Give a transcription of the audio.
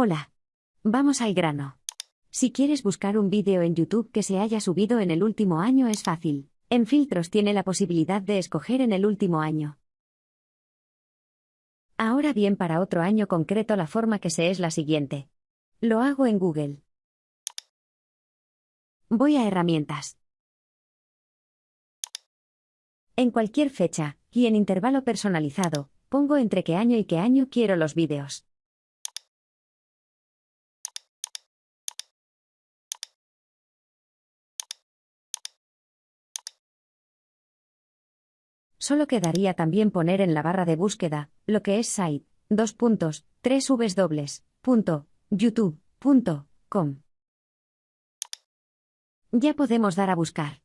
Hola. Vamos al grano. Si quieres buscar un vídeo en YouTube que se haya subido en el último año es fácil. En filtros tiene la posibilidad de escoger en el último año. Ahora bien, para otro año concreto la forma que sé es la siguiente. Lo hago en Google. Voy a herramientas. En cualquier fecha, y en intervalo personalizado, pongo entre qué año y qué año quiero los vídeos. Solo quedaría también poner en la barra de búsqueda, lo que es site, dos puntos, tres dobles, punto, youtube.com. Ya podemos dar a buscar.